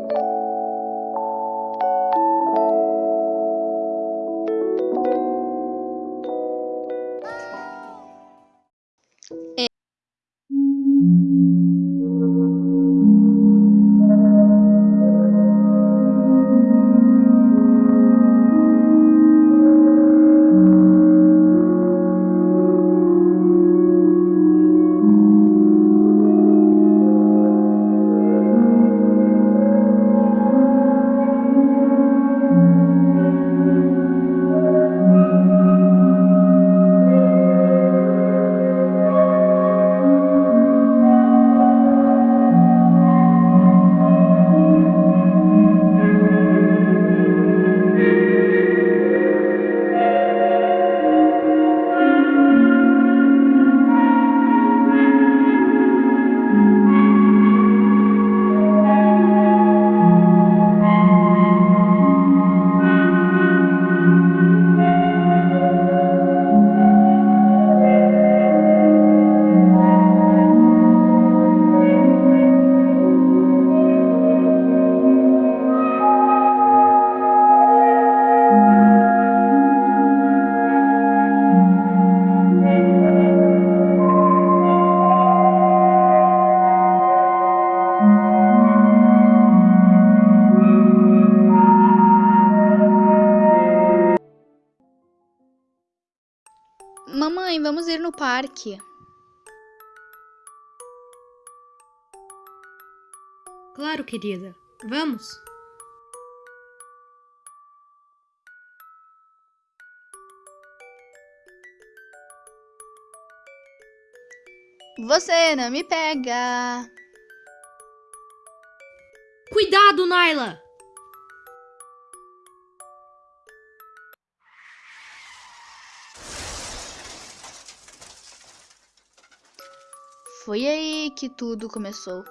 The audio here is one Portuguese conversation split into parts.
Mamãe, vamos ir no parque. Claro, querida. Vamos. Você não me pega. Cuidado, Naila! Foi aí que tudo começou.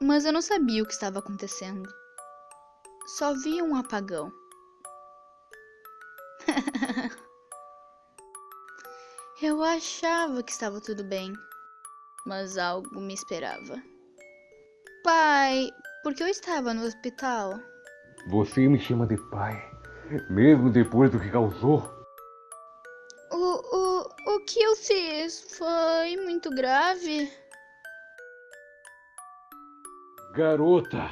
Mas eu não sabia o que estava acontecendo. Só vi um apagão. eu achava que estava tudo bem, mas algo me esperava. Pai, por que eu estava no hospital? Você me chama de pai, mesmo depois do que causou? Fiz foi muito grave? Garota,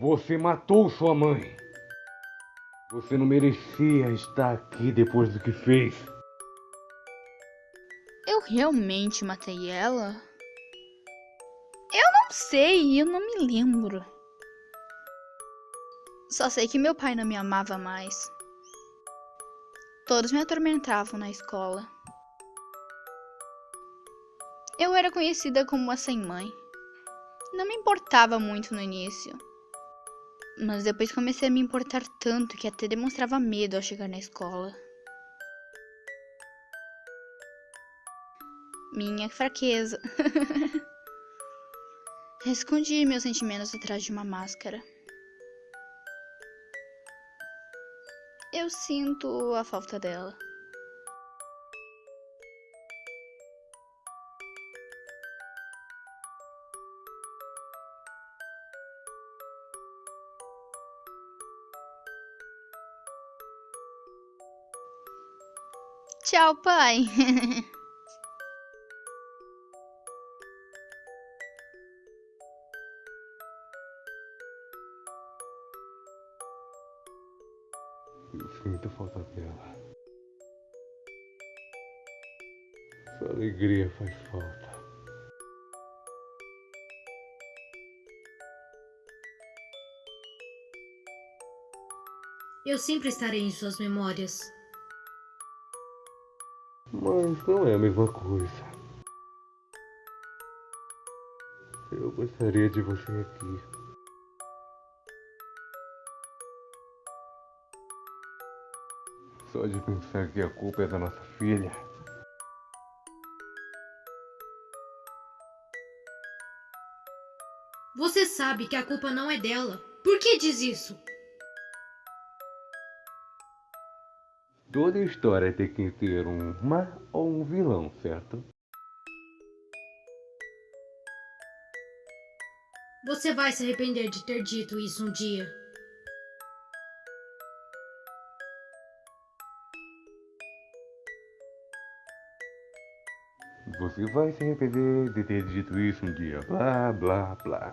você matou sua mãe. Você não merecia estar aqui depois do que fez. Eu realmente matei ela? Eu não sei, eu não me lembro. Só sei que meu pai não me amava mais. Todos me atormentavam na escola. Eu era conhecida como a sem mãe. Não me importava muito no início. Mas depois comecei a me importar tanto que até demonstrava medo ao chegar na escola. Minha fraqueza. Escondi meus sentimentos atrás de uma máscara. Eu sinto a falta dela. Tchau, pai. Eu sinto falta dela. Sua alegria faz falta. Eu sempre estarei em suas memórias. Mas não é a mesma coisa. Eu gostaria de você aqui. Só de pensar que a culpa é da nossa filha. Você sabe que a culpa não é dela. Por que diz isso? Toda história tem que ter um má ou um vilão, certo? Você vai se arrepender de ter dito isso um dia. Você vai se arrepender de ter dito isso um dia. Blá, blá, blá.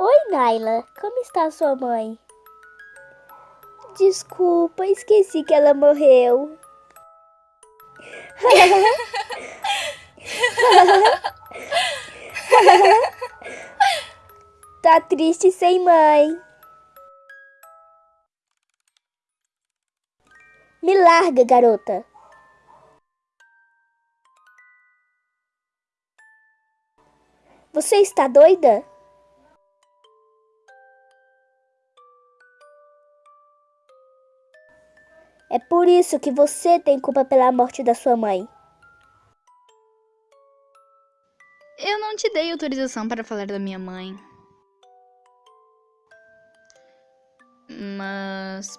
Oi, Naila. Como está sua mãe? Desculpa, esqueci que ela morreu. tá triste sem mãe. Me larga, garota. Você está doida? É por isso que você tem culpa pela morte da sua mãe. Te dei autorização para falar da minha mãe. Mas.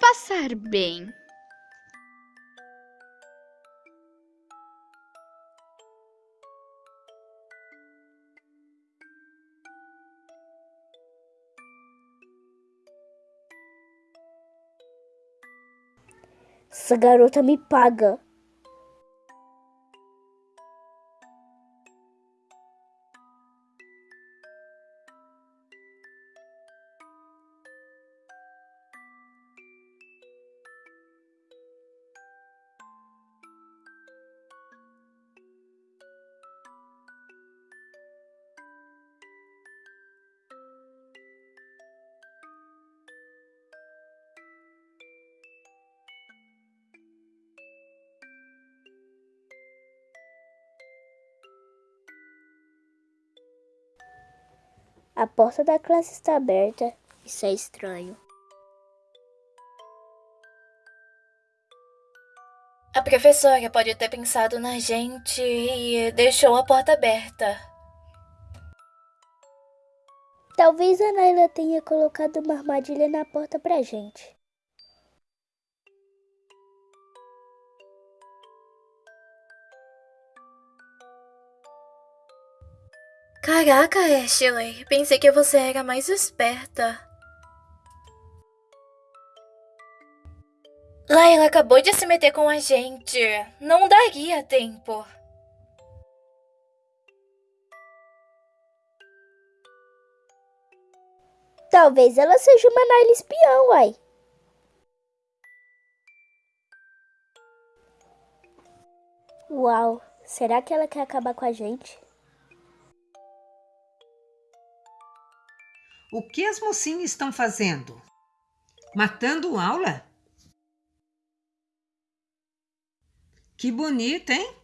Passar bem. Essa garota me paga. A porta da classe está aberta. Isso é estranho. A professora pode ter pensado na gente e deixou a porta aberta. Talvez a Naila tenha colocado uma armadilha na porta pra gente. Caraca, Ashley, pensei que você era mais esperta. Laila acabou de se meter com a gente. Não daria tempo. Talvez ela seja uma Naila espião, uai. Uau, será que ela quer acabar com a gente? O que as mocinhas estão fazendo? Matando aula? Que bonito, hein?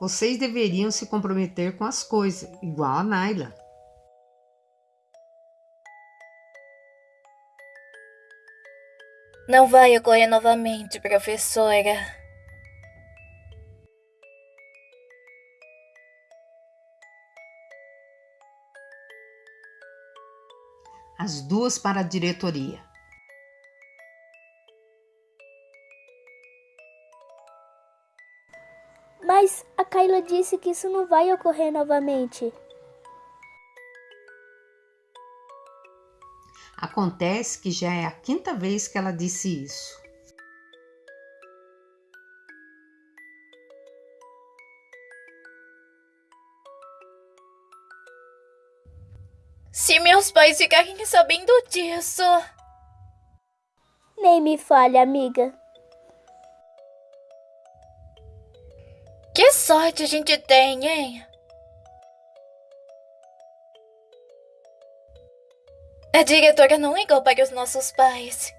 Vocês deveriam se comprometer com as coisas, igual a Naila. Não vai ocorrer novamente, professora. As duas para a diretoria. Mas a Kayla disse que isso não vai ocorrer novamente. Acontece que já é a quinta vez que ela disse isso. Pais ficarem sabendo disso. Nem me fale, amiga. Que sorte a gente tem, hein? A diretora não ligou para os nossos pais.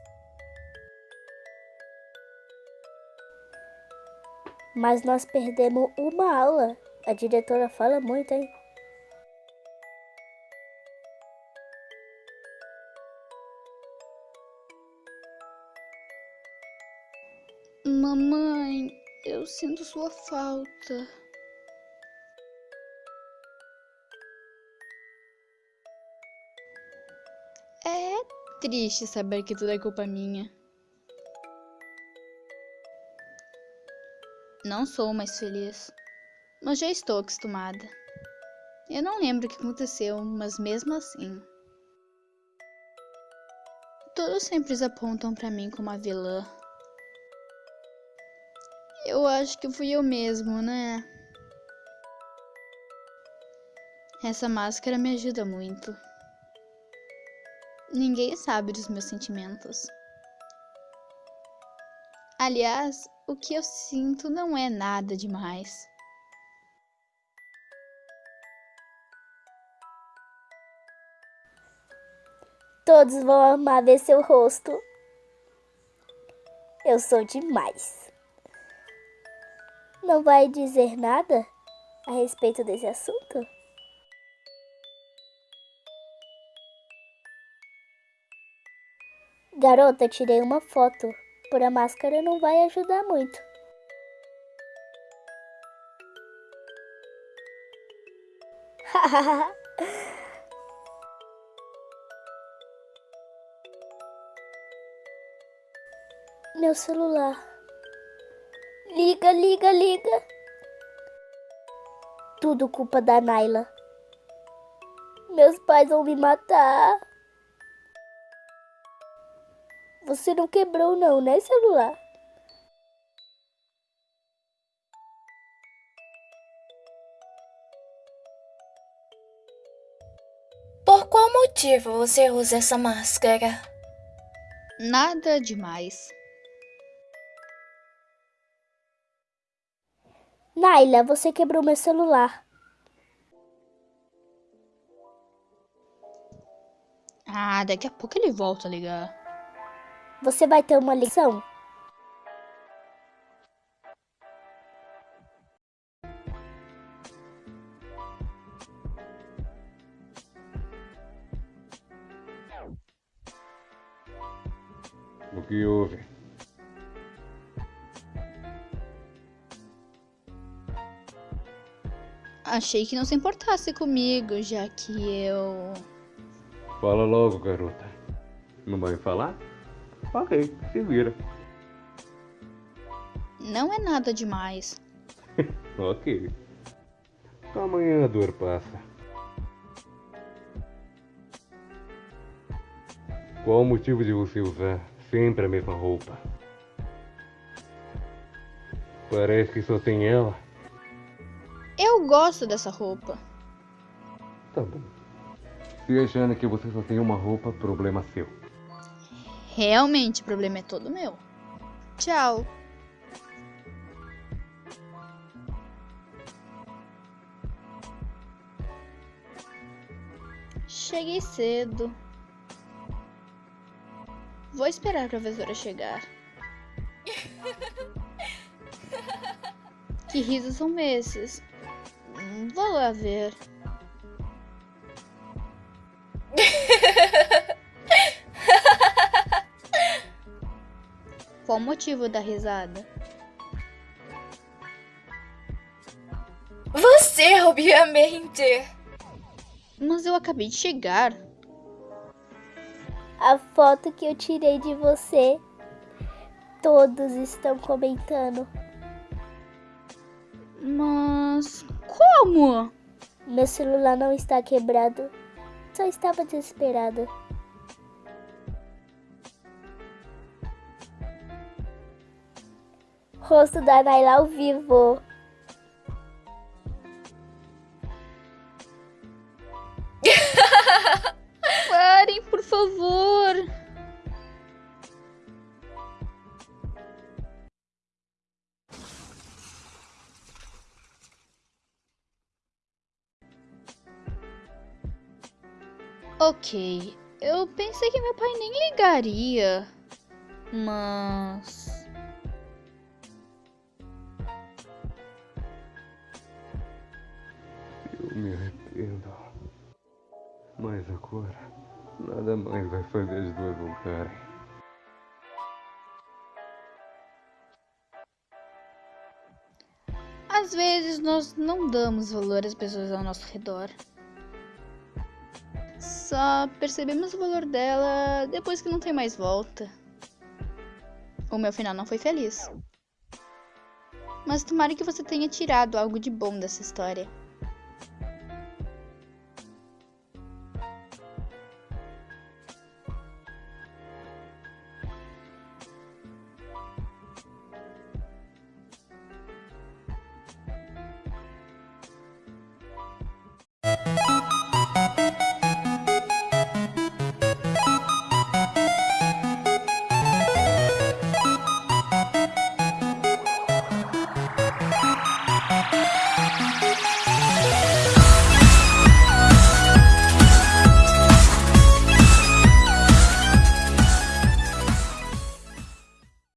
Mas nós perdemos uma aula. A diretora fala muito, hein? Mamãe, Eu sinto sua falta. É triste saber que tudo é culpa minha. Não sou mais feliz, mas já estou acostumada. Eu não lembro o que aconteceu, mas mesmo assim. Todos sempre apontam para mim como a vilã. Eu acho que fui eu mesmo, né? Essa máscara me ajuda muito. Ninguém sabe dos meus sentimentos. Aliás, o que eu sinto não é nada demais. Todos vão amar ver seu rosto. Eu sou demais. Não vai dizer nada a respeito desse assunto? Garota, tirei uma foto. Por a máscara não vai ajudar muito. Meu celular. Liga, liga, liga. Tudo culpa da Naila. Meus pais vão me matar. Você não quebrou não, né, celular? Por qual motivo você usa essa máscara? Nada demais. Naila, você quebrou meu celular. Ah, daqui a pouco ele volta a ligar. Você vai ter uma lição? Achei que não se importasse comigo, já que eu. Fala logo, garota. Não vai falar? Ok, se vira. Não é nada demais. Ok. Amanhã a dor passa. Qual o motivo de você usar sempre a mesma roupa? Parece que só tem ela. Eu gosto dessa roupa. Tá bom. Se achando que você só tem uma roupa, problema seu. Realmente, o problema é todo meu. Tchau. Cheguei cedo. Vou esperar a professora chegar. Que risos são esses? Vou lá ver. Qual o motivo da risada? Você, obviamente. Mas eu acabei de chegar. A foto que eu tirei de você. Todos estão comentando. Mas como? Meu celular não está quebrado. Só estava desesperada. Rosto da Naila ao vivo. Ok, eu pensei que meu pai nem ligaria, mas. Eu me arrependo. Mas agora, nada mais vai fazer as duas voltarem. Às vezes nós não damos valor às pessoas ao nosso redor. Só percebemos o valor dela depois que não tem mais volta. O meu final não foi feliz. Mas tomara que você tenha tirado algo de bom dessa história.